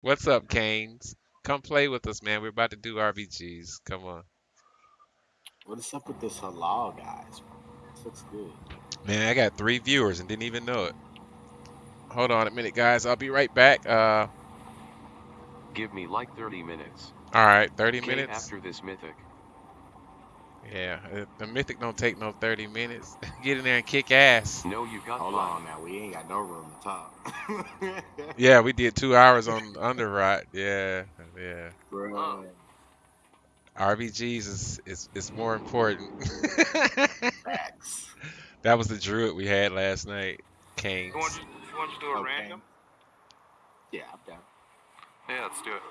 What's up, Canes? Come play with us, man. We're about to do RBGs. Come on. What is up with this halal, guys? This looks good. Man, I got three viewers and didn't even know it. Hold on a minute, guys. I'll be right back. Uh, Give me like 30 minutes. all right, 30 Okay, minutes. after this mythic. Yeah, the mythic don't take no 30 minutes. Get in there and kick ass. No, you got Hold on now, we ain't got no room to talk. Yeah, we did two hours on Underrot. Yeah, yeah. Bro, RBGs is is, is more important. facts. that was the druid we had last night. Canes. You want to, you want to do a Okay. random? Yeah, I'm down. Yeah, let's do it.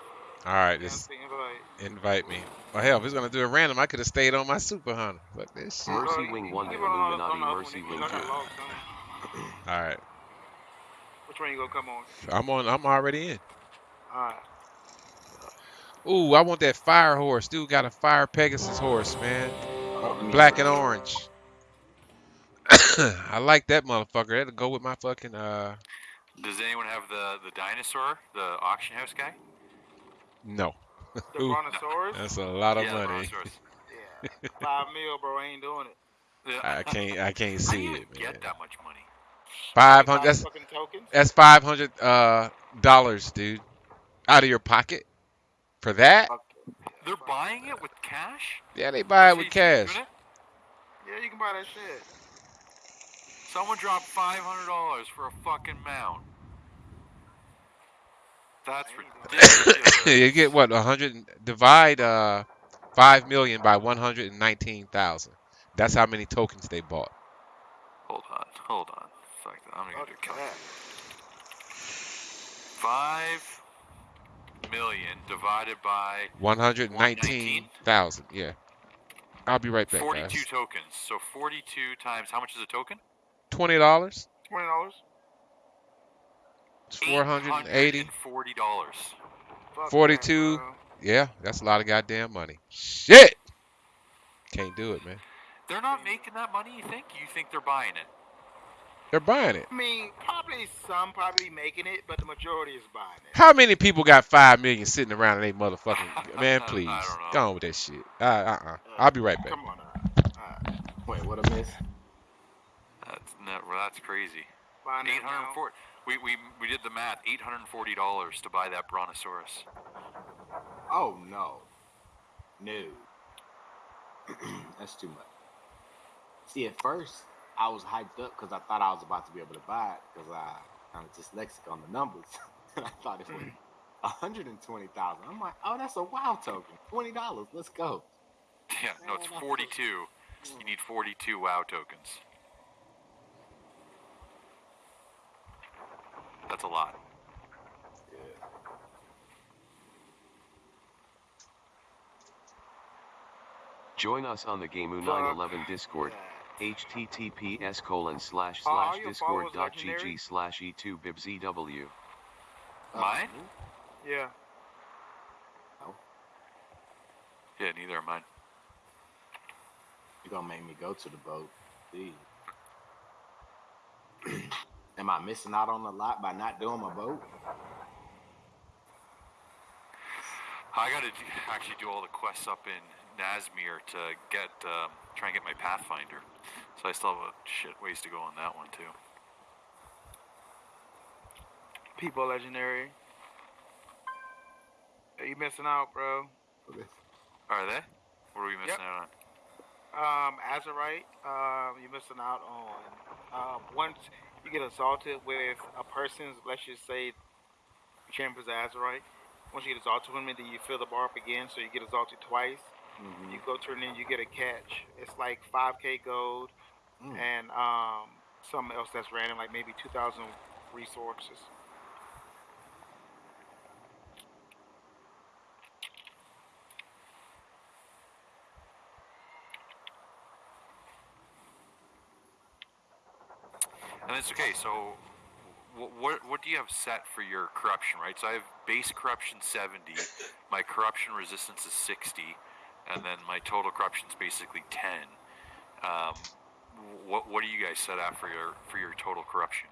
All right, just invite. invite me. Well, hell, if he's gonna do a random, I could have stayed on my super hunter. Fuck this shit. Mercy Wing 1 you and run on- Illuminati on the up Mercy Wing 2. that log, son. All right, Which one you gonna come on? I'm on. I'm already in. Alright. Ooh, I want that fire horse. Dude got a fire Pegasus horse, man. Black and orange. I like that motherfucker. That'll go with my fucking uh. Does anyone have the the dinosaur, the auction house guy? No, The Ooh. Brontosaurus? that's a lot of yeah, money. Yeah. Five mil, bro. I ain't doing it. Yeah. I can't. I can't see you it, man. get that much money? Five hundred. That's that's five hundred uh dollars, dude, out of your pocket for that. They're buying it with cash? Yeah, they buy it with cash. it? Yeah, you can buy that shit. Someone dropped five hundred dollars for a fucking mount. That's ridiculous. you get what? A hundred. Divide uh five million by one hundred and nineteen thousand. That's how many tokens they bought. hold on, hold on. Fuck that. I'm gonna Fuck do that. Five million divided by One hundred nineteen thousand. Yeah. I'll be right back, forty-two guys. tokens. So forty-two times how much is a token? Twenty dollars. Twenty dollars. Four hundred and eighty. Forty dollars. 42. Yeah, that's a lot of goddamn money. Shit. Can't do it, man. They're not making that money. You think? You think they're buying it? They're buying it. I mean, probably some probably making it, but the majority is buying it. How many people got five million sitting around and they motherfucking man? Please, go on with that shit. Uh, uh, uh. I'll be right back. Come on, alright. Wait, what a miss? That's not, that's crazy. Buy that Eight hundred now. forty. We, we we did the math. Eight hundred and forty dollars to buy that brontosaurus. Oh no, no. That's too much. See, at first I was hyped up because I thought I was about to be able to buy it because I kind of dyslexic on the numbers. and I thought it was mm. one hundred and twenty thousand. I'm like, oh, that's a WoW token. Twenty dollars. Let's go. Yeah, no, it's forty-two. You need forty-two WoW tokens. That's a lot. Join us on the Gameu 911 Discord. https colon slash all slash your discord followers dot legendary? gg slash e e2 bibzw. Uh, Mine? Yeah. Oh. Yeah, neither are mine. You're gonna make me go to the boat. Please. Am I missing out on a lot by not doing my boat? I gotta actually do all the quests up in Nazmir to get um, try and get my Pathfinder. So I still have a shit ways to go on that one too. People legendary. Are you missing out, bro? Are they? What are we missing out on? Um, Azerite, um, you're missing out on. Um, once you get assaulted with a person's, let's just say, champions Azerite. Once you get assaulted with them, then you fill the bar up again, so you get assaulted twice. Mhm. You go turn in, you get a catch. It's like 5k gold Mm. and um, something else that's random, like maybe 2,000 resources. It's okay. So, what, what what do you have set for your corruption? Right. So I have base corruption seventy. My corruption resistance is sixty, and then my total corruption is basically ten. Um, what what do you guys set at for your for your total corruption?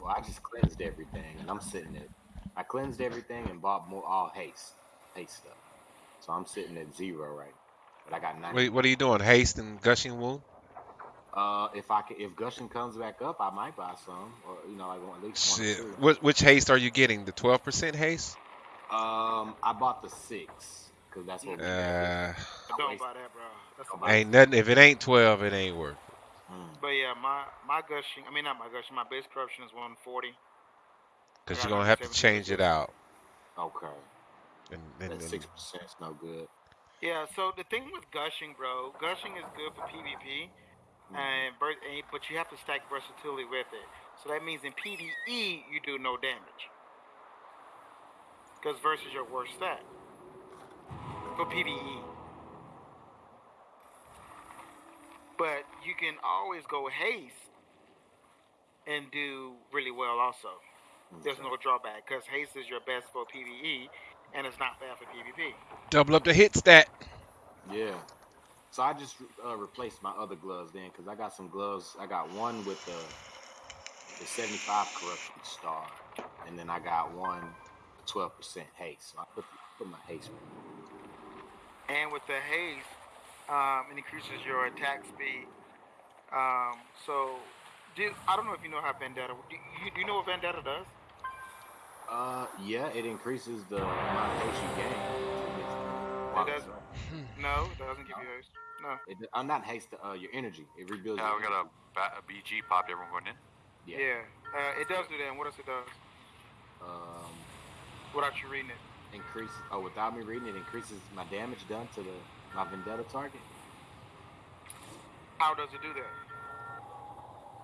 Well, I just cleansed everything, and I'm sitting at I cleansed everything and bought more all haste, haste stuff. So I'm sitting at zero right. But I got 90. Wait, what are you doing? Haste and gushing wound? Uh, if I can, if gushing comes back up, I might buy some, or you know, like one, at least one or Shit. two. Which, which haste are you getting? The 12% haste? Um, I bought the six because that's what. we Uh, Don't buy that, bro. That's a I'll buy ain't nothing. If it ain't 12, it ain't worth it. Mm. But yeah, my my gushing. I mean, not my gushing. My base corruption is 140. Because you're going to have to change it out. Okay, And, and, that and- six percent is no good. Yeah. So the thing with gushing, bro, gushing is good for PvP. And, ver- and but you have to stack versatility with it. So that means in PvE you do no damage. Because versus your worst stat for E. PvE. But you can always go haste and do really well also. There's no drawback because haste is your best for PvE and it's not bad for PvP. double up the hit stat. Yeah. So I just uh, replaced my other gloves then because I got some gloves. I got one with the the 75 corruption star, and then I got one 12% haste. So I put put my haste. And with the haste, um, it increases your attack speed. Um, so, do, I don't know if you know how Vendetta. Do you, do you know what Vendetta does? Uh, yeah, it increases the amount of haste you gain. It does. No, it doesn't give you haste. No. It, I'm not haste. Uh, your energy. It rebuilds. Yeah, your we got a, ba- a BG popped. Everyone going in. Yeah. Yeah. Uh, it does do that. And what else it does? Um, Without you reading it. increase. Oh, without me reading it, increases my damage done to the my vendetta target. How does it do that?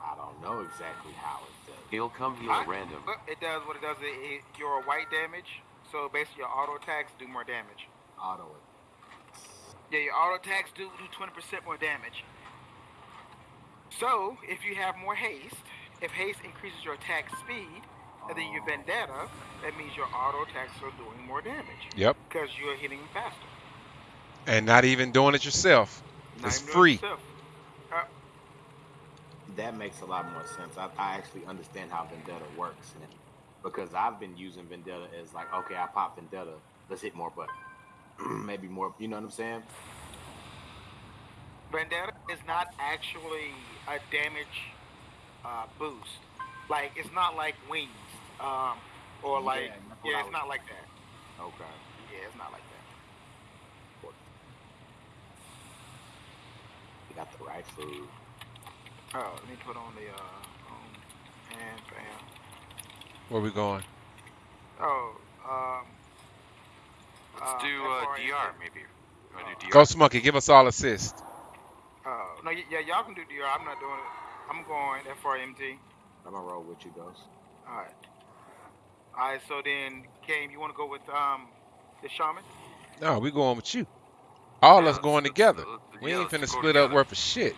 I don't know exactly how it does. He'll come heal I- random. It does what it does. It, it, your white damage. So basically, your auto attacks do more damage. Auto. Yeah, your auto attacks do do 20% more damage. So, if you have more haste, if haste increases your attack speed, and then your vendetta, that means your auto attacks are doing more damage Yep. because you're hitting faster. And not even doing it yourself. Not It's even it free. yourself. Uh, That makes a lot more sense. I, I actually understand how Vendetta works now. Because I've been using Vendetta as like, okay, I pop Vendetta, let's hit more button. Maybe more, you know what I'm saying? vendetta is not actually a damage uh, boost. Like it's not like wings, um, or like that's what yeah, it's not like that. Okay. Yeah, it's not like that. You got the right food. Oh, let me put on the uh, on and bam. Where we going? Oh, um. Let's uh, do uh, DR maybe. You DR? Ghost Monkey, give us all assist. Oh, no, yeah, y'all can do DR. I'm not doing it. I'm going FRMT. I'm gonna roll with you, Ghost. All right. All right. So then, Kane, you want to go with um the shaman? No, we going with you. All Yeah, us let's- going let's- together. uh, We yeah, ain't let's finna go split up worth of shit.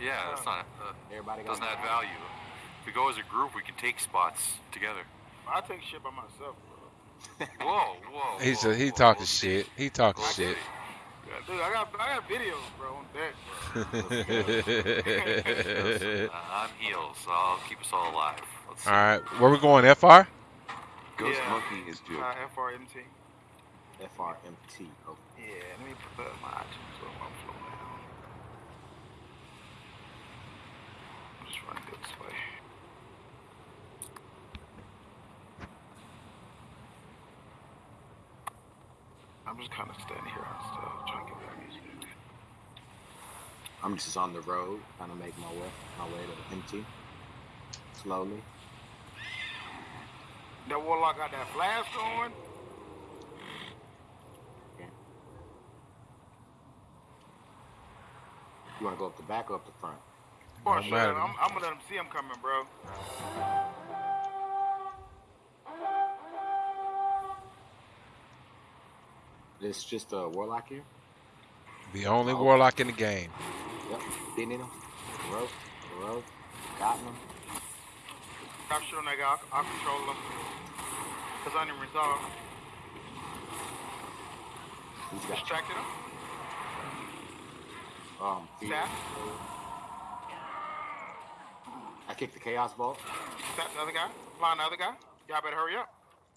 Yeah, that's not. Uh, Everybody got doesn't add value. If we go as a group, we can take spots together. I take shit by myself, bro. Whoa, whoa. He's whoa, a, he whoa, talking we'll shit. He talking We'll shit. dude, I got I got videos, bro, on deck. Uh, I'm healed, so I'll keep us all alive. Let's see. all right, where we going? FR? Ghost Yeah. Monkey is due. Uh, FRMT. FRMT. Okay. Yeah, let me put my items on my flow down. I'm just running this way. I'm just kind of standing here and stuff, trying to get that music. I'm just on the road, trying to make my way my way to MT. Slowly. That warlock got that flash going. You wanna go up the back or up the front? Boy, Don't shut matter up. to I'm. I'm gonna let him see him coming, bro. It's just a warlock here? The only Oh. warlock in the game. Yep. Been in him. Rope. Rope. Gotten him. Stop shooting that guy. I'll, I'll control him. Cause I didn't resolve. He's got Distracted him. um feet. Sap. I kicked the chaos bolt. Stop the other guy. Flying the other guy. Y'all better hurry up.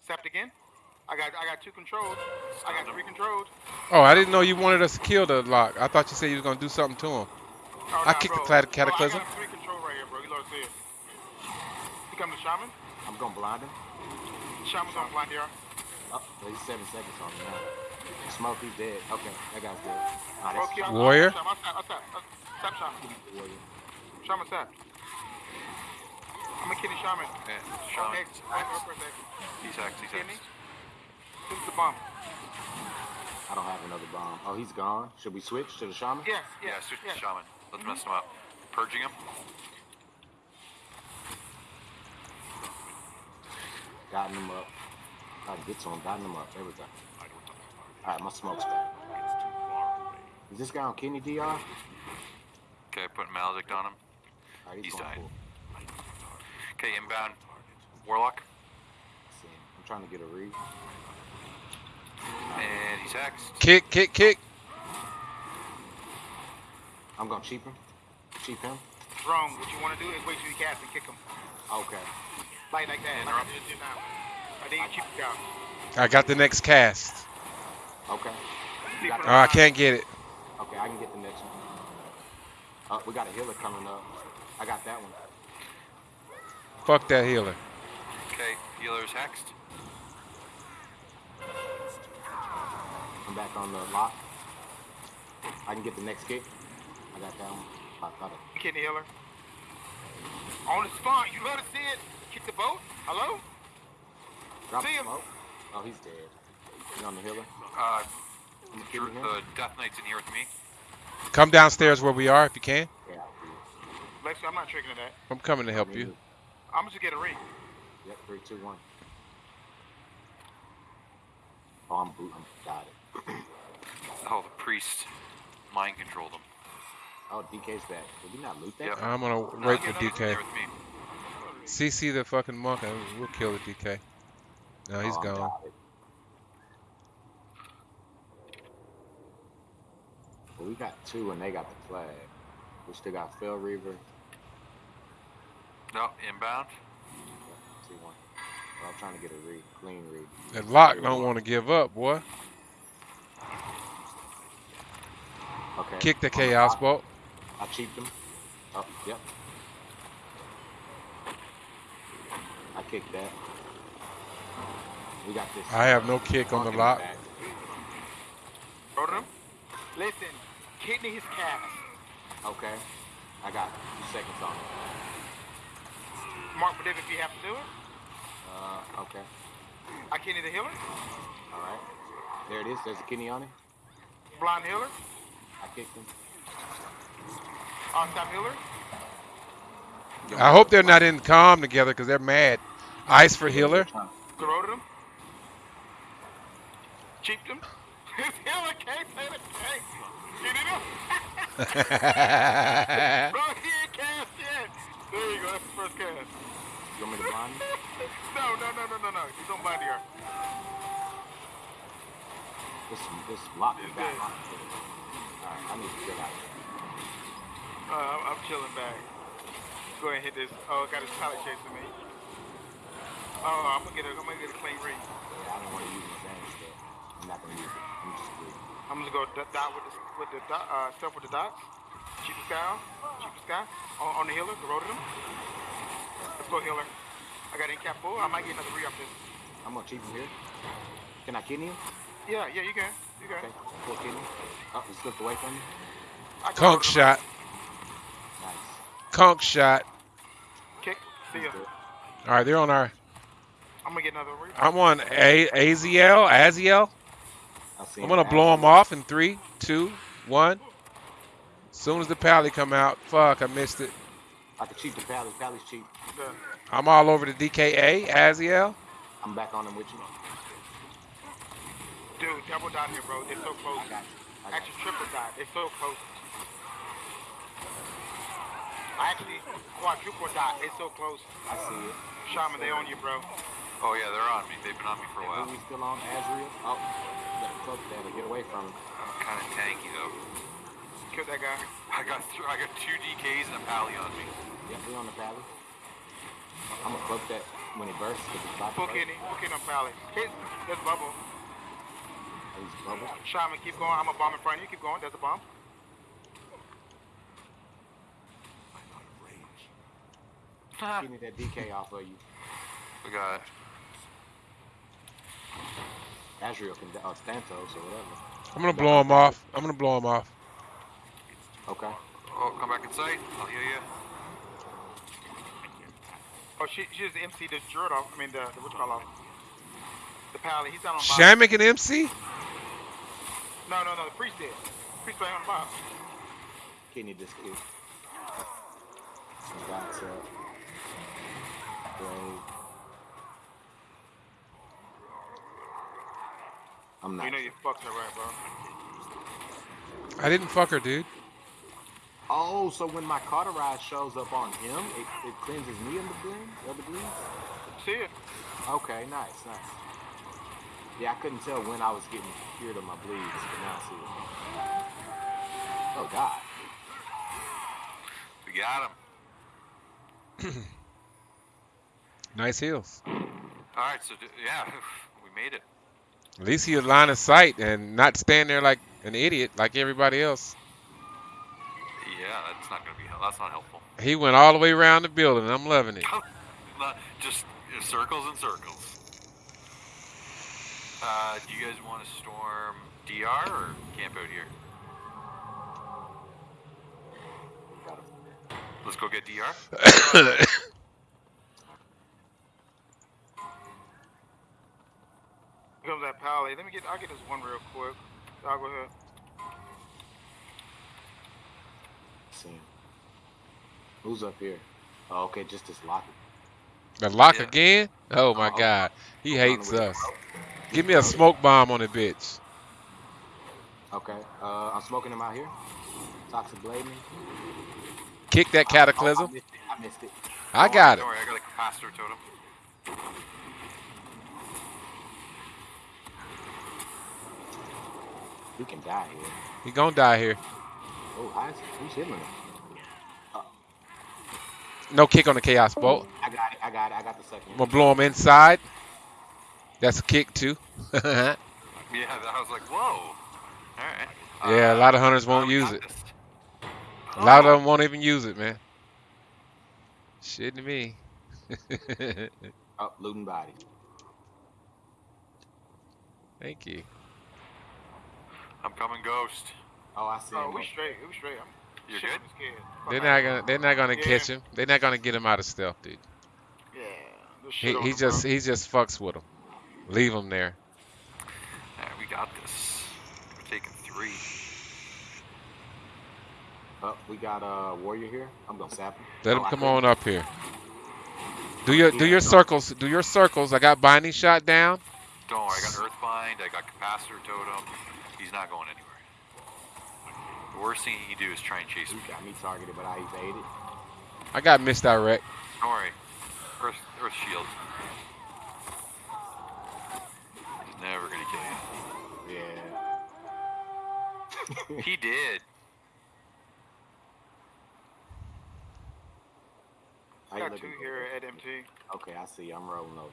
Sept again. I got I got two controls. I got three controls. Oh, I didn't know you wanted us to kill the lock. I thought you said you was gonna do something to him. Oh, I nah, kicked the bro. clat- Bro, cataclysm. I got three control right here, bro. You know what I'm saying? He come to Shaman. I'm gonna blind him. Shaman's gonna blind here. Oh, he's seven seconds on me now. Smoke, he's dead. Okay, that guy's dead. Ah, that's Okay, I'm- Warrior? I'm Shaman. I'm Shaman. I'm Tap Shaman. warrior. Shaman tap. I'm a kitty Shaman. Okay, Shaman. Okay, back up for a second. He's X, he's Kidney. X. This is the bomb. I don't have another bomb. Oh, he's gone. Should we switch to the shaman? Yes, Yeah, yes, switch yes. to Shaman. Let's mess him up. Purging him. Gotten him up. I can get to him. Gotten him up. Everything. All right, my smoke's back. Is this guy on kidney DR? Okay, putting Maledict on him. All right, He's going died. full. Okay, inbound. Warlock. See, I'm trying to get a read. And he's X. Kick, kick, kick. I'm gonna cheap him. Cheap him. Wrong. What you want to do is wait till you cast and kick him. Okay. Like like that. Like I just did now. I think you keep the guy. I got the next cast. Okay. See Got from Oh, I can't get it. Okay, I can get the next one. Uh, we got a healer coming up. I got that one. Fuck that healer. Okay, healer's hexed. I'm back on the lock. I can get the next kick. I got that one. I thought it. Kidney healer. On the spawn. You love to see it. Kick the boat. Hello? Drop See him. smoke. Oh, he's dead. You on the healer? Uh, I'm gonna Drew, kill him. the Death Knight's in here with me. Come downstairs where we are if you can. Yeah, Lexi, I'm not tricking that. I'm coming to help do. you. I'm just get a ring. Yep, three, two, one. Oh, I'm boot. I'm got it. Oh, the priest mind controlled him. Oh, DK's back. Did we not loot that? Yep. I'm gonna No, wait for he's in DK. there with me. CC the fucking monk and we'll kill the DK. No, he's Oh, gone. Well, we got two and they got the flag. We still got Fel Reaver. No, inbound. Yep, two, one. Well, I'm trying to get a read, clean read. That lock don't want to give up, boy. Okay. Kick the chaos locked. bolt. I cheaped him. Oh, yep. I kicked that. We got this. I have no kick on the lock. back. Order him. Listen. Kidney his cast. Okay. I got two seconds on it. Mark for if you have to do it. Uh, okay. I kidney the healer. All right. There it is. There's a kidney on it. Blind healer. I kicked him. On top healer. I hope they're not in calm together because they're mad. Ice for healer. Corroded him. Cheaped him. His healer can't say the case. Get it up. Bro, he ain't cast yet. There you go. That's the first cast. You want me to blind him? no, no, no, no, no, no. He's on blind here. This this lock is It's back. Dead. All right. I need to get out. Uh, I'm, I'm chilling back. Go ahead and hit this. Oh, got his pallet chasing me. Oh, I'm gonna get a, I'm gonna get a clean read. Yeah, I don't want to use my advantage there. I'm not gonna use it. I'm just good. I'm gonna go dot, with the with the dot, uh, stuff with the dots. Cheapest guy, on. cheapest guy on, on the healer. Corroded him. Let's go healer. I got in cap full. I might get another re up this. I'm gonna cheat him here. Can I kidney him? Yeah, yeah, you can. You can. Okay. Full kidney. Oh, he slipped away from me. I Conk corroded him. shot. Nice. Conk shot. Kick. See He's ya. All right, they're on our. I'm gonna get another re. I'm on A Aziel. Aziel. I see I'm gonna blow him off in three, two, one. Soon as the pally come out, fuck, I missed it. I can cheat the pally. Pally's cheap. The, I'm all over the DKA. Aziel. I'm back on him with you. Dude, double dot here, bro. It's so close. I got you. I got Actually, triple dot. It's so close. I actually, quadruple dot. It's so close. I see it. Shaman, they on you, bro. Oh yeah, they're on me. They've been on me for a while. Are we still on? Azrael? Oh, you gotta cloak that to get away from him. I'm kind of tanky though. Kill that guy. I got th- I got two DKs and a pally on me. Yeah, we on the pally. I'm gonna cloak that when it bursts. 'cause it's about to Full burst. kidney. Full kidney on Pally. Hit. There's bubble. He's bubble. Shaman, keep going. I'm a bomb in front of you. Keep going. There's a bomb. Ah. Getting that DK off of you. We got it. Azrael can, uh, or Stantos or whatever. I'm gonna blow him off. I'm gonna blow him off. Okay. Oh, come back in sight. I'll heal you. Oh, she, she just MC the Druid off. I mean, the, the what you call off? The Pally. He's down on bottom. Shamek and MC? No, no, no. The priest did. Priest playing on the bottom. Kidney this kid. Some dots up. Brave. I'm not. You know you fucked her right, bro. I didn't fuck her, dude. Oh, so when my cauterize shows up on him, it, it cleanses me of the bleed? Of the bleed? See it? Okay, nice, nice. Yeah, I couldn't tell when I was getting cured of my bleeds, but now I see it. Oh God. We got him. Nice heels. All right, so d- yeah, we made it. At least he had line of sight and not stand there like an idiot like everybody else. Yeah, that's not gonna be. hel- That's not helpful. He went all the way around the building. I'm loving it. Just circles and circles. Uh, do you guys want to storm DR or camp out here? Let's go get DR. Here comes that Pally. Let me get. I'll get this one real quick. I'll go ahead. See him. Who's up here? Oh, okay, just this locker. the lock Yeah. again? Oh my Oh. god. He I'm hates the way. us. Give me a smoke bomb on the bitch. Okay, uh, I'm smoking him out here. Toxic blading. Kick that Oh, I cataclysm. missed it. I missed it. I Don't got worry, it. Don't I got a capacitor totem. You can die here. He gonna die here. Oh, I, who's hitting him? No kick on the chaos bolt. I got it. I got it. I got the second I'm gonna blow him inside. That's a kick too. yeah, Yeah, I was like, whoa. All right. Yeah, a lot of hunters uh, won't use it. this. A lot of them won't even use it, man. Shit to me. Oh, looting body. Thank you. I'm coming, ghost. Oh, I see Oh, him. we straight. We straight. I'm You're shit, good. I'm. They're not gonna. They're not gonna Yeah. catch him. They're not gonna get him out of stealth, dude. Yeah. He, he just bro. he just fucks with him. Leave him there. All right, we got this. We're taking three. Oh, we got a uh, warrior here. I'm gonna sap him. Let Oh, him I come on up here. Do your do your circles. Do your circles. I got binding shot down. Don't worry, I got Earthbind, I got Capacitor Totem. He's not going anywhere. The worst thing he can do is try and chase He me. got me targeted, but I evaded. I got misdirect. Don't worry. Earth, Earth Shield. He's never gonna kill Yeah. He did. I Got two here this? at MT. Okay, I see. I'm rolling over.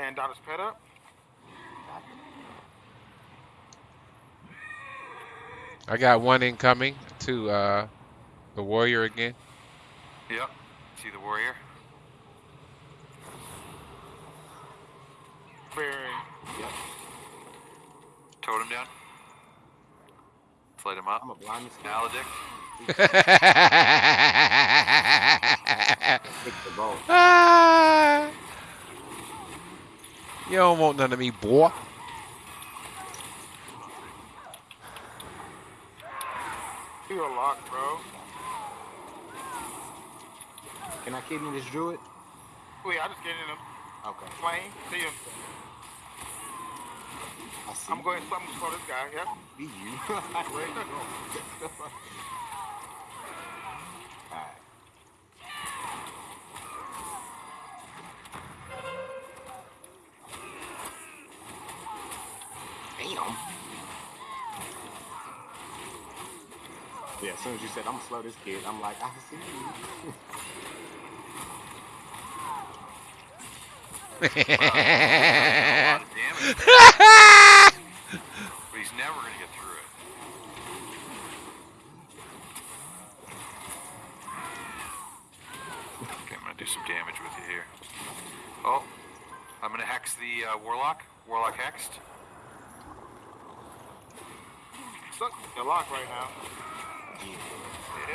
And Donna's pet up. I got one incoming to uh the warrior again. Yep. See the warrior? Very. Yep. Totem down. Let's light him up. I'm a blind this guy. Maledict. Pick. Ah. you don't want none of me, boy. You're a lock, bro. Can I kidney this druid? Wait, I just get in him. Okay. Flame. See him. I see. I'm going. I'm going to call this guy. Yep. Be you. Where you going? Alright. Damn. Yeah, as soon as you said I'm gonna slow this kid, I'm like, I see you. Wow, a lot of damage. But he's never gonna get through it. Okay, I'm gonna do some damage with you here. Oh, I'm gonna hex the uh, warlock. Warlock hexed. Suck the lock right now.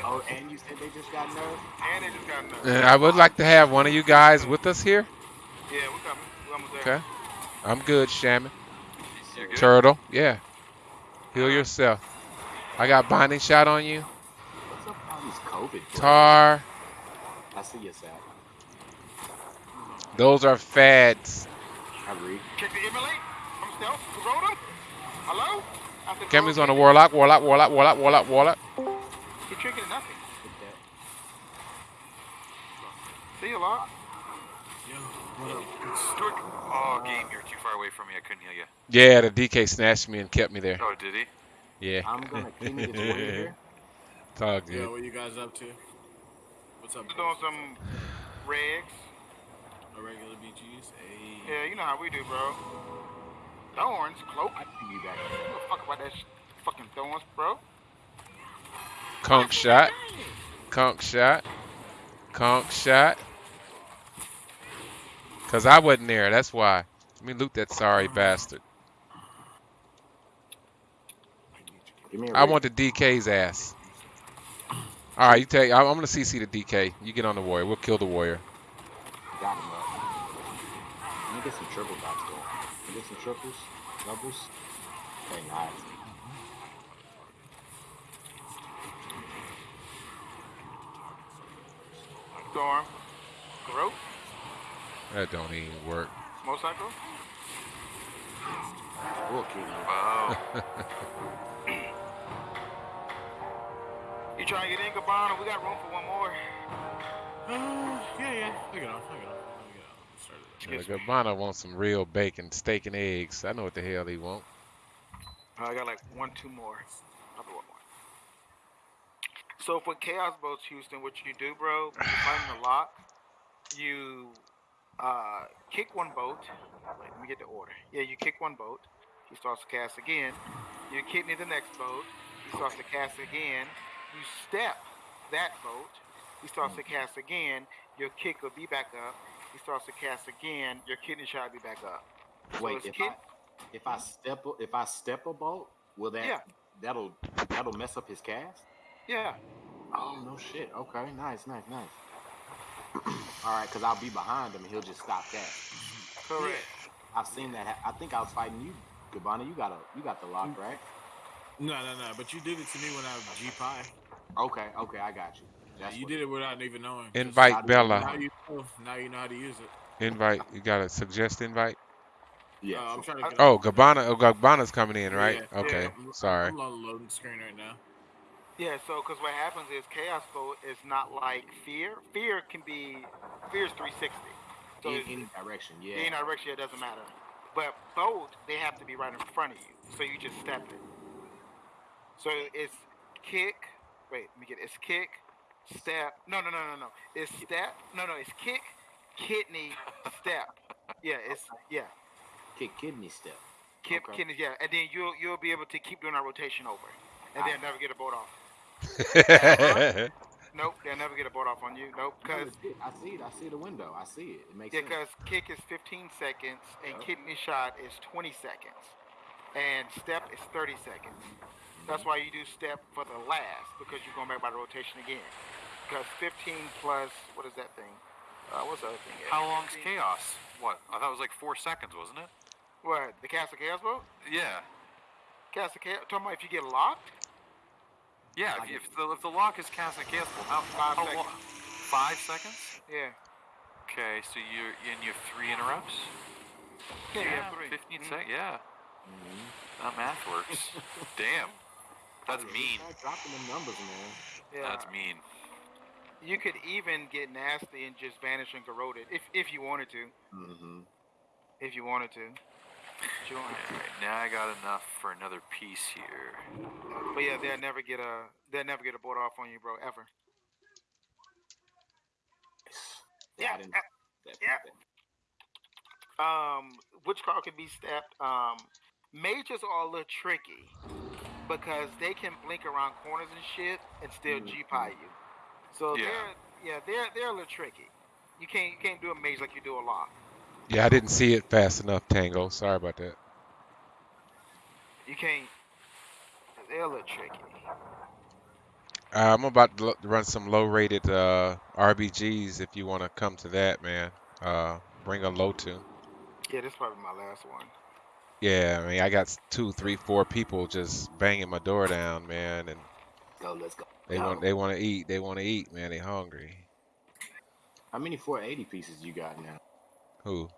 Oh, and you said they just got nerfed? And they just got enough. Uh, I would like to have one of you guys with us here. Yeah, we're coming. We're almost there. Okay. I'm good, Shaman. Good. Turtle, yeah. Heal yourself. I got binding shot on you. What's up with all these COVID? Tar. I see you, Sat. Those are fads. I read. Check the emulate. I'm stealth. Corona. Hello? After Cammy's on the Corona, warlock, warlock, warlock, warlock, warlock, warlock. He triggered nothing. Hit that. See you, lock. Stuart. Oh, game, you're too far away from me. I couldn't heal you. Yeah, the DK snatched me and kept me there. Oh, did he? Yeah. I'm gonna clean it warrior here. It's all Yeah, good. what you guys up to? What's up? We're doing some regs. A regular BGs? Hey. Yeah, you know how we do, bro. Thorns, cloak. I see you back. Give a fuck about that sh- fucking thorns, bro. Conk shot. Conk shot. Conk shot. Cause I wasn't there, that's why. Let me loot that sorry bastard. Give me a I rig. want the DK's ass. Alright, you take I'm I'm gonna CC the DK. You get on the warrior. We'll kill the warrior. Got him up. Let me get some triple dots going. Can you get some triples? Doubles? Okay, nice. Storm. Garrote. That don't even work. Motorcycle. We'll you. Wow. You trying to get in, Gabbana? We got room for one more. Uh, yeah, yeah. I get off. I get off. I get off. Start it. Yeah, Excuse me. Gabbana wants some real bacon, steak and eggs. I know what the hell he want. Uh, I got like one, two more. I'll one more. So for Chaos Bolts, Houston, what you do, bro, you're fighting the lock, you uh, kick one boat. Wait, let me get the order. Yeah, you kick one boat. He starts to cast again. You kick me the next boat. He starts to cast again. You step that boat. He starts to cast again. Your kick will be back up. He starts to cast again. Your kidney shot will be back up. Wait, it's if kid- I if I step if I step a boat, will that Yeah. that'll that'll mess up his cast? Yeah. Oh no shit. Okay, nice, nice, nice. All right, cause I'll be behind him and he'll just stop that. Correct. I've seen that. I think I was fighting you, Gabbana. You got a you got the lock, right? No, no, no. But you did it to me when I was G Pi. Okay, okay, I got you. That's You did it without even knowing. Invite how do- Now Bella. you know. Now you know how to use it. Invite. You gotta suggest invite. Yeah. Uh, I'm trying to. Get Oh, Gabbana. Oh, Gabbana's coming in, right? Yeah, Okay. I'm- Sorry. I'm on the loading screen right now. Yeah, so because what happens is chaos bolt is not like fear. Fear can be fear is 360. So in any direction, yeah. In any direction it doesn't matter. But boat they have to be right in front of you, so you just step it. So it's kick. Wait, let me get it. It's kick, step. No, no, no, no, no. It's step. No, no. It's kick, kidney, step. Yeah, it's yeah. Kick kidney step. Kick, Okay. kidney. Yeah, and then you'll you'll be able to keep doing that rotation over, and then never get a boat off. Nope, they'll never get a board off on you. Nope, because. I see it. I see the window. I see it. It makes Yeah, sense. because kick is 15 seconds and Yep. kidney shot is 20 seconds, and step is 30 seconds. That's why you do step for the last because you're going back by the rotation again. Because 15 plus what is that thing? Uh, what's the other thing? How long's 15 chaos? What? I thought it was like four seconds, wasn't it? What the Castle of chaos bolt? Yeah. Castle of chaos. Talking about if you get locked. Yeah. If, if the if the lock is cast and cancelable, how, Five how seconds. Five seconds. Yeah. Okay, so you're and you have three interrupts. Yeah. you have three. 15 Mhm. seconds. Yeah. Mhm. That math works. Damn. That's mean. dropping them numbers, man. Yeah. That's mean. You could even get nasty and just vanish and corrode it if if you wanted to. Mm-hmm. If you wanted to. But you don't have to. Alright, now I got enough for another piece here. But yeah, they'll never get a they'll never get a board off on you, bro, ever. Yeah. Yeah, yeah, that, yeah. that- Um, which card can be stepped? Um, mages are a little tricky because they can blink around corners and shit and still Mhm. G pie you. So Yeah. they're yeah they're they're a little tricky. You can't you can't do a mage like you do a lot. Yeah, I didn't see it fast enough, Tango. Sorry about that. You can't. They're a little tricky. Uh, I'm about to run some low-rated uh, RBGs if you want to come to that, man. Uh, bring a low tune. Yeah, this is probably my last one. Yeah, I mean, I got two, three, four people just banging my door down, man, and Go, let's go. they want they want to eat. They want to eat, man. They hungry. How many 480 pieces you got now? Who?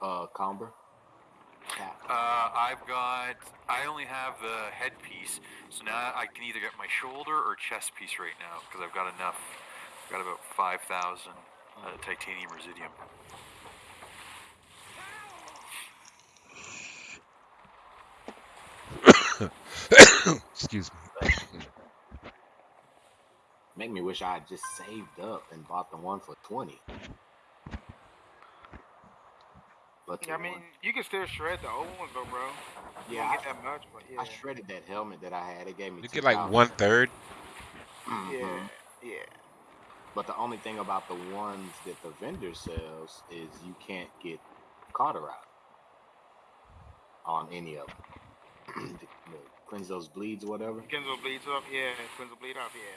Uh, Comber. Cap. Uh, I've got. I only have the headpiece, so now I can either get my shoulder or chest piece right now because I've got enough. I've got about five thousand uh, titanium residuum. Excuse me. Make me wish I had just saved up and bought the one for 20. But the I mean, one- you can still shred the old ones though, bro. You yeah, don't I, get that much, but yeah. I shredded that helmet that I had. It gave me You get like 2,000. one third. Mhm. Yeah, yeah. But the only thing about the ones that the vendor sells is you can't get cauterized on any of them. the, the cleanse those bleeds or whatever. Kenzo bleeds up, yeah. Kenzo bleed up, yeah.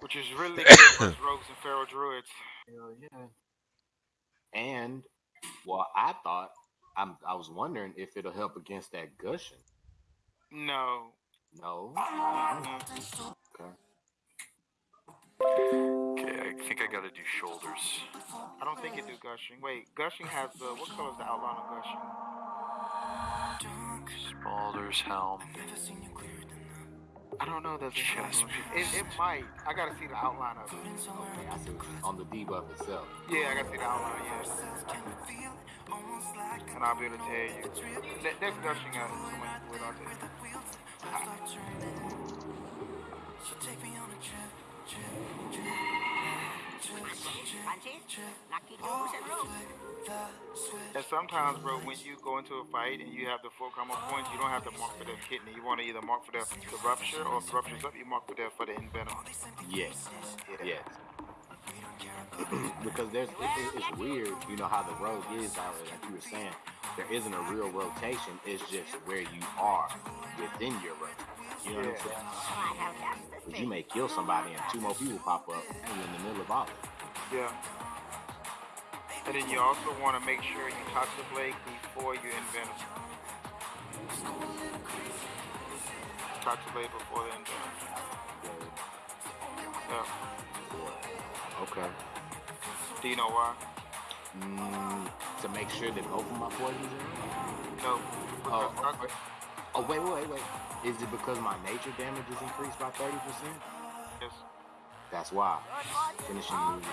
Which is really good for rogues and feral druids. Hell yeah. And well, I thought I'm I was wondering if it'll help against that gushing. No. No. Okay. Okay, I think I gotta do shoulders. I don't think it do gushing. Wait, gushing has the what color is the outline of gushing? Shoulders, helm. I don't know. Does it, have it? It might. I gotta see the outline of it. Okay, I see on the debuff itself. Yeah, I gotta see the outline. Yeah. And I'll be able to tell you. That, that's gushing out. Someone can do it. I'll tell you. And sometimes, bro, when you go into a fight and you have the full combo points, you don't have to mark for the kidney. You want to either mark for the, the rupture, or if rupture's up, you mark for the for the envenom. Yes. Yes. because there's it, it- it's weird, you know how the road is already, like you were saying. There isn't a real rotation. It's just where you are within your road. You know what I'm saying? Because you may kill somebody and two more people pop up and you're in the middle of all of it. Yeah. And then you also want to make sure you touch the blade before you envenom. Touch the blade before the envenom. Yeah. Okay. Do you know why? Mm, to make sure that both of my poisons are in? No. Oh, okay. oh, wait, wait, wait. Is it because my nature damage is increased by 30%? yes. That's why. Finishing move.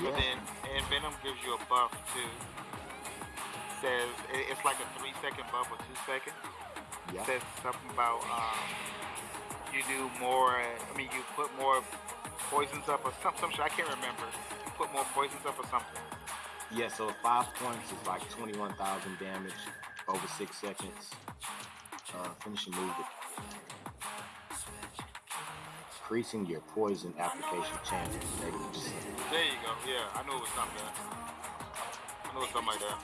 But Yeah. then envenom gives you a buff too. Says it's like a three second buff or two seconds. Yeah. Says something about um, you do more. I mean, you put more poisons up or some some shit. I can't remember. You put more poisons up or something. Yeah, so five points is like 21,000 damage over six seconds. Uh, finishing move. Increasing your poison application chances. 30%. There you go. Yeah, I knew it was something. I knew it was something like that.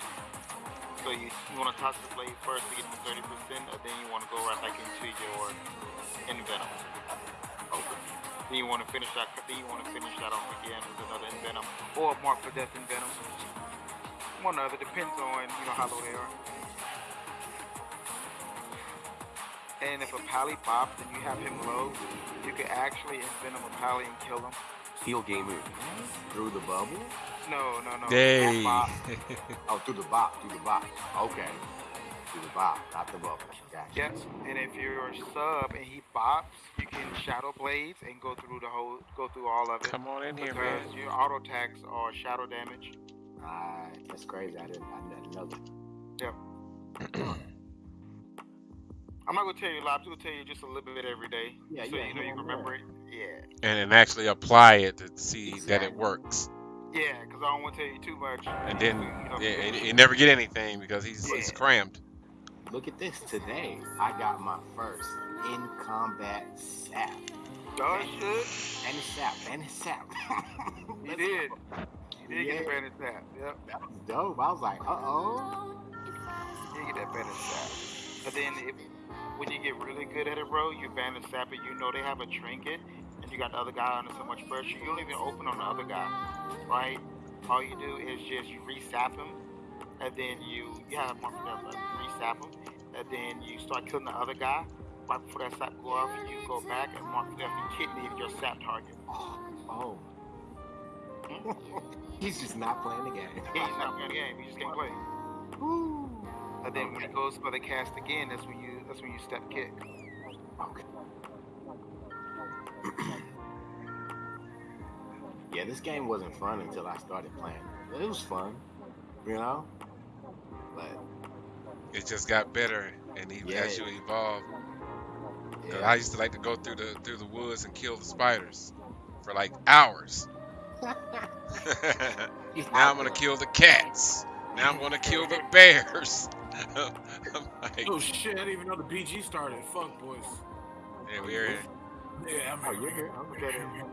So you, you want to toss the blade first to get to thirty percent, and then you want to go right back into your envenom. Okay. Then you want to finish that. Then you want to finish that off again with another envenom or mark for death envenom. One other depends on you know how low they are. And if a pally pops and you have him low, you can actually envenom a pally and kill him. Heel game move. Through the bubble? No, no, no. Hey. Bop. Oh, through the box. Through the box. Okay. Through the box, not the bubble. Gotcha. Yes, and if you're a sub and he bops, you can shadow blades and go through the whole, go through all of it. Come on in here, because man. your auto attacks are shadow damage. Alright, that's crazy. I didn't, I didn't know that. I'm not gonna tell you a lot. I'm just gonna tell you just a little bit every day, Yeah, so yeah, you know you here can remember it. Yeah, And and actually apply it to see that it works. Yeah, because I don't want to tell you too much. And then You know, yeah, and you never get anything because he's he's Yeah. crammed. Look at this. Today, I got my first in combat sap. dog shit. And it's sap. And it's sap. You did. You did get Yeah. the bandit tap. Yep. That was dope. I was like, uh oh. You get that bandit tap. But then if when you get really good at it, bro, you bandit tap it. You know they have a trinket, and you got the other guy under so much pressure. You don't even open on the other guy, right? All you do is just you resap him, and then you you have one for that, resap him, and then you start killing the other guy. Right before that sap go off, you go back and mark and kidney your sap target. Oh. He's just not playing the game. He's not playing the game. He just can't play. Ooh. And then when Okay. it goes for the cast again, that's when you that's when you step kick. Okay. yeah, this game wasn't fun until I started playing. It was fun, you know. But It just got better, and he, as you Yeah. evolve. 'Cause yeah, I used to like to go through the through the woods and kill the spiders for like hours. Now I'm gonna kill the cats. Now I'm gonna kill the bears. I'm oh, like, Oh shit! I didn't even know the BG started. Fuck boys. yeah, we're in. Yeah, I'm Oh, you're here. I'm Got good. it.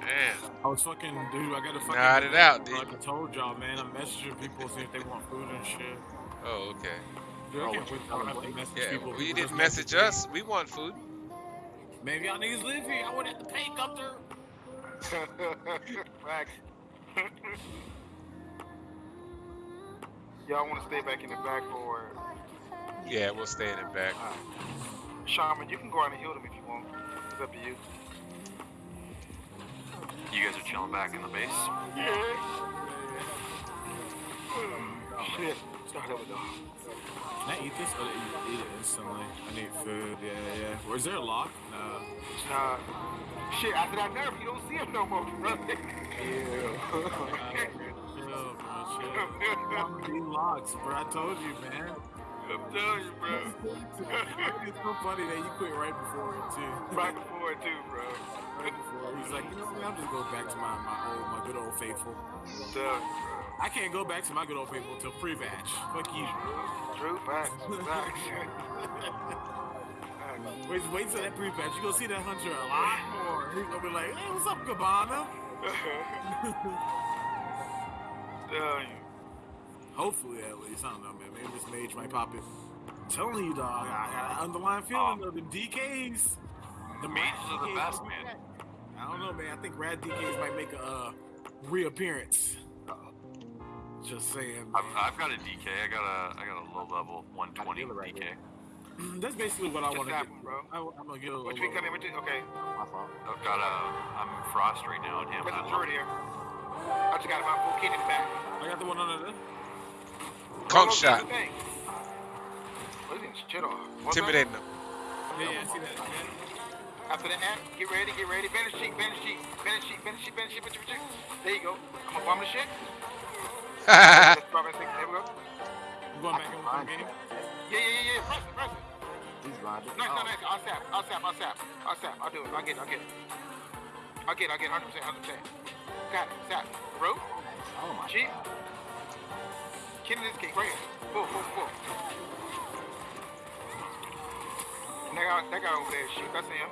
Man, I was fucking, dude. I got to fucking. Nod it out, dude. Like I told y'all, man. I'm messaging people see if they want food and shit. oh okay. Dude, I Oh, can't wait you till I have to message Yeah, people. well, People you just didn't message me. us. We want food. Maybe y'all niggas live here. I wouldn't have to pay up there. Facts. Y'all want to stay back in the back or Yeah, we'll stay in the back. Shaman? You can go out and heal them if you want. It's up to you. You guys are chilling back in the base. Yeah. Hmm. Shit. Start over though. Can I eat this? Or eat, eat it instantly? I need food. Yeah, yeah. Or is there a lock? No. Nah. Shit. After that nerf, you don't see him no more, bro. Chill, These locks, bro. I told you, man. I'm telling you, bro. it's so funny that you quit right before it too. Right before it too, bro. Right before. He's like, you know what? I'll just go back to my my old, my good old faithful. I'm telling you, bro. I can't go back to my good old faithful until pre-patch. Fuck you. True facts. Facts. Wait, wait till that pre-patch. You gonna see that hunter a lot more. He's gonna be like, hey, what's up, Cabana? Telling you. Hopefully, at least. I don't know, man. Maybe this mage might pop it. I'm telling you, dog. I got an underlying feeling of the DKs. The Mages are the best, man. I don't know, man. I think Rad DKs might make a uh, reappearance. Just saying. I've. I've got a DK. I got a I got a low level 120 right DK. here. That's basically what I want to get. bro. I, am gonna get a Which little. we come in with? you? Okay. My fault. I've got a I'm frost right now and him. There's a I'm- turret here. I just got my full kid in the back. I got the one under there. Conk shot. good thing. He's getting shit off. Intimidating them. Yeah, yeah, I see that. Yeah. After that, get ready, get ready. Banish cheek, banish cheek, banish cheek, banish cheek, banish cheek, banish cheek. There you go. I'm gonna bomb the shit. Let's drop that thing. There we go. I'm going back can in the game. Yeah, yeah, yeah, yeah. Press it, press it. He's blinded. Nice, Oh, nice, nice. I'll sap, I'll sap, I'll sap, I'll sap. I'll do it. I'll get it, I'll get it. I'll get I'll get 100%, 100%. Got it, sap. Bro, Oh my cheap. god. Killing this cake right here. Full, full, full. And that guy, that guy over there, shoot, that's him.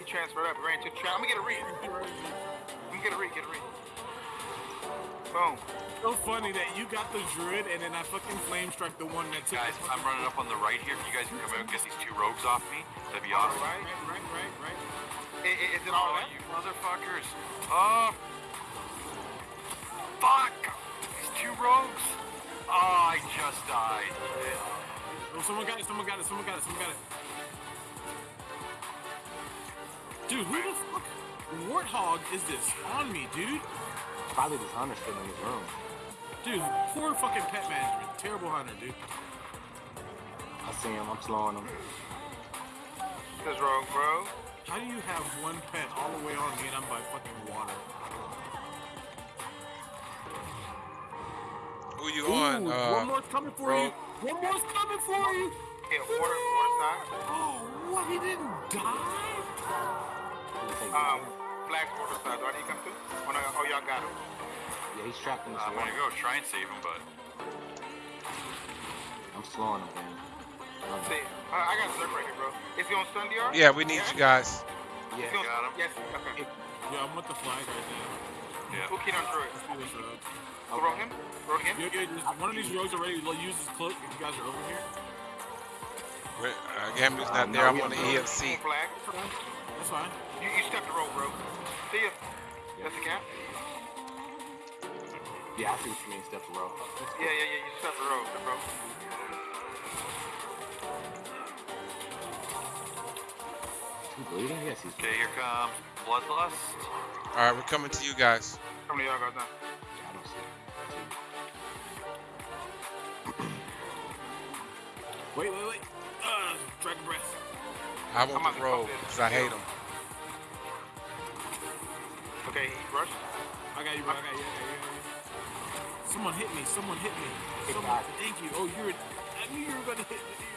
He transferred up, ran to the trap. I'm gonna get a read. I'm gonna get a read, get a read. Boom. So funny that you got the druid and then I fucking flame struck the one that took. Guys, I'm running up on the right here. If you guys can come out and get these two rogues off me, that'd be awesome. Alright. Right, right, right, right. I- i- Is it all Oh, left? you motherfuckers. Oh. Fuck. These two rogues. Oh, I just died. Oh, someone got it. Someone got it. Someone got it. Someone got it. Dude, who the fuck? Warthog is this on me, dude? Probably this hunter still in his room. Dude, poor fucking pet management. Terrible hunter, dude. I see him. I'm slowing him. That's wrong, bro. How do you have one pet all the way on me and I'm by fucking water? Who you Ooh, on? one Uh, more's coming for bro. you. One more's coming for you. Yeah, water, water side. Oh, what? He didn't die? Did he take Um, this flags side. Do I need to come through? Oh, no, oh y'all got him. Yeah, he's trapped in this I'm gonna go try and save him, but I'm slowing him, man. See, uh, I got Zerk right here, bro. Is he on stun DR? Yeah, we need you guys. Yeah, he on, Got him. Yes, okay. Yeah, I'm with the flag right now. yeah. Who keyed on Druid? Let's do this rogue. Throw him? Throw him? Yeah, yeah, just, one of these rogues already lo- used his cloak if you guys are over here. We're- Uh, Gamu's Uh, not no, there. I'm on the. EFC. Flag. That's fine. You, you stepped the road, bro. See ya. That's the cap? yeah, I see what you mean, step the row. Yeah, yeah, yeah. You stepped the road, bro. He bleeding? Yes, he's Okay, here comes Bloodlust. All right, we're coming to you guys. How many y'all got done? I don't see Wait, wait, wait. Uh, dragon breath. I want I'm the about to rogue because I hate him. Okay, he rushed. I got you, bro. I got you. I got you. I got you. Someone hit me. Someone hit me. Someone. Thank you. Oh, you're. I knew you were gonna hit me.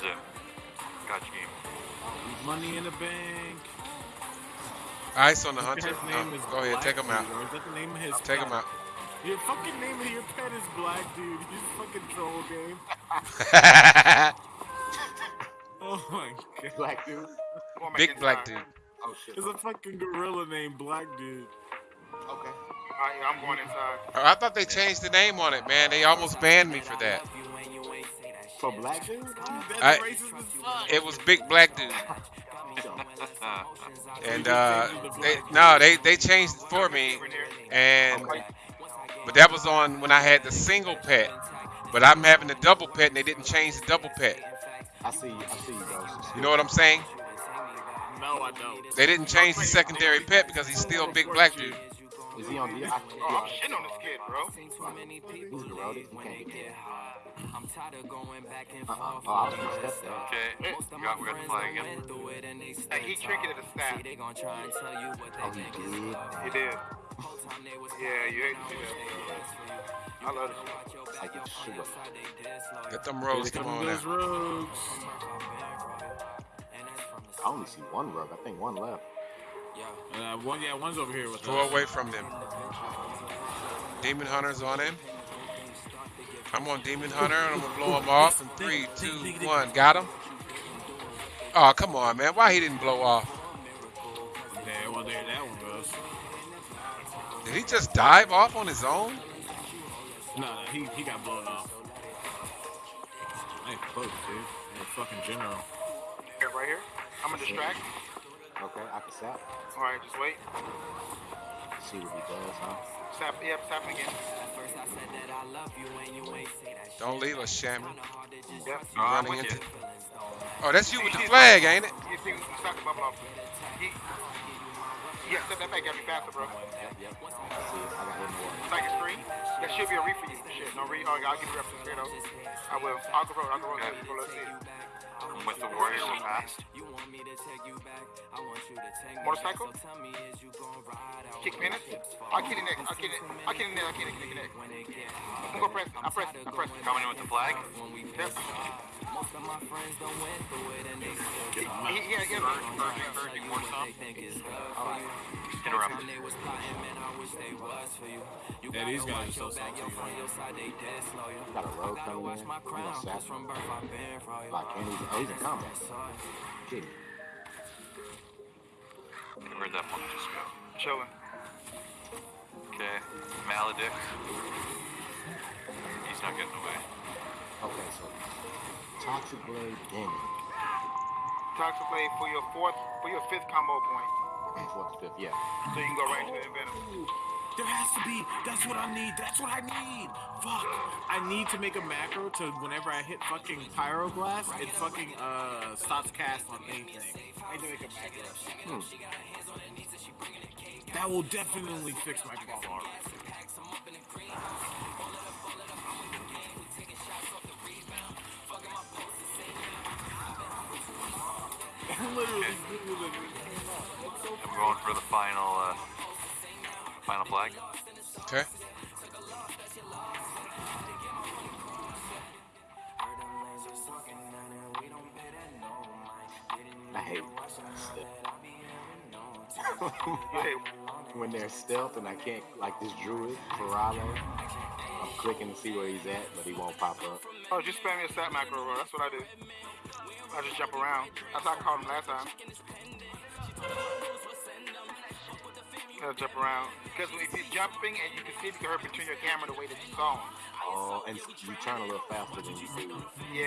Boom, one's. Got you, game. Money in the bank. Ice on the hunter. His name Uh, is go ahead, take Black him out. Or is that the name of his Take him out. Your fucking name of your pet is Black Dude. You fucking troll game. Oh my god. Black dude. On, Big inside. black dude. Oh shit. It's a fucking gorilla named Black Dude. Okay. All right, yeah, I'm going inside. Oh, I thought they changed the name on it, man. They almost banned me for that. For black dude? I- racist as fuck. It was Big Black Dude. And uh, they no, they they changed it for me, and but that was on when I had the single pet. But I'm having the double pet, and they didn't change the double pet. I see you. I see you, bro. You know what I'm saying? No, I don't. They didn't change the secondary pet because he's still Big Black Dude. Is he on the? I, Oh, I'm shitting on this kid, bro. He's corroded. He can't get there. Uh-uh. Uh-uh. Oh, I was gonna step there. Okay, we got, we got the flag again. Hey, he tricketed the staff. Oh, he did. He did. Yeah, you hate to see that. I love this. Like a sugar. Get them Here rogues, come come on now. rogues. I only see one rug. I think one left. Uh, one, yeah, one's over here with Go us. away from them. Demon Hunter's on him. I'm on Demon Hunter, and I'm gonna blow him off. In three, two, one. Got him. Oh, come on, man. Why he didn't blow off? There, well, there that one goes. Did he just dive off on his own? No, no, he, he got blown off. Nice close, dude. The fucking general. Here, right here. I'm gonna distract. Okay, I can sap. All right, just wait. See what he does, huh? Snap. Yep, snap again. Don't leave us, Shammy. Yep. You Oh, I'm with into. you. Oh, that's you with the flag, ain't it? You see, stop my mouth. He, yeah, step that back, got me faster, bro. Yep, yep. I see it. I got hit in the. Like a screen. That should be a read for you. Shit, no read. Oh, I'll give you reference straight up. I will. I'll go road. I'll go road. Okay. People, let's see it. I'm with the Warriors so fast. Motorcycle? Kick minutes? I'll kick it next. I'll kick it. I'll kick it next. I'll kick it kick it next. I'm gonna press. I press. I press. Coming in with the flag. Yep. He, he, yeah, yeah. Urging, urging, more some. Interrupt. Yeah, these guys are so salty. Got a rogue coming in. You gonna sap him? Like, can't even. Oh, he's in combat. Kidding. Where'd that one just go? Chilling. Okay, Maledict. He's not getting away. Okay, so Toxic Blade Demon. Toxic blade for your fourth, for your fifth combo point. point, Fourth, fifth, yeah. so you can go right into the venom. There has to be. That's what I need. That's what I need. Fuck. I need to make a macro to whenever I hit fucking Pyroblast, it fucking uh stops cast on anything. I need to make a macro. That will definitely fix my problem. Literally, literally. I'm going for the final, uh, final flag. Okay. I hate hate stealth. When they're stealth and I can't, like this druid, Ferralo, I'm clicking to see where he's at, but he won't pop up. Oh, just spam your stat macro, bro. That's what I do. I just jump around. That's how I caught him last time. I jump around. Because if you're jumping and you can see if you can hurt between your camera the way that you saw him. Oh, and you turn a little faster than you do. Yeah.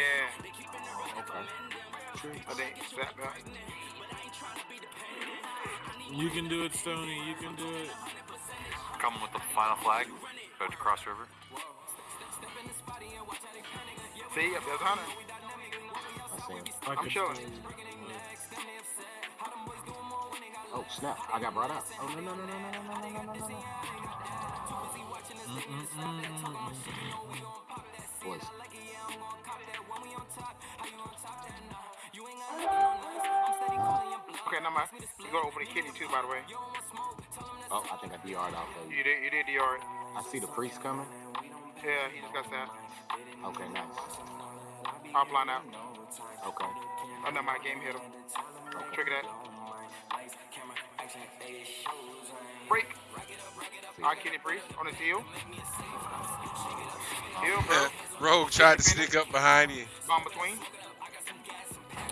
Okay. True. I think that, that. You can do it, Stony. You can do it. Coming with the final flag. About to cross river. See, if there's Hunter. I see him. I I'm could chilling. Oh, snap. I got brought out. Oh, no, no, no, no, no, no, no, no, no, no. Boys. Okay, never mind. You gotta open the kidney too, by the way. Oh, I think I DR'd out there. You did, you did the art. I see the priest coming. Yeah, he just got that. Okay, nice. Offline out. Okay. Oh, no, my game hit him. Trigger that. Break. Alright, kidney priest on his heel. Heel, bro. Rogue tried to sneak up behind you. Bomb between.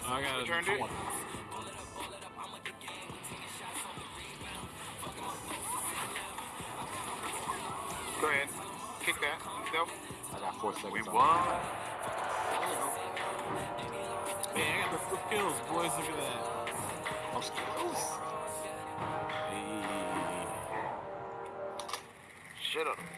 I got Returned it. it. Go ahead. Kick that. Self. I got four seconds. We on won. The kills, boys. Look at that. That was close. Hey. Shut up.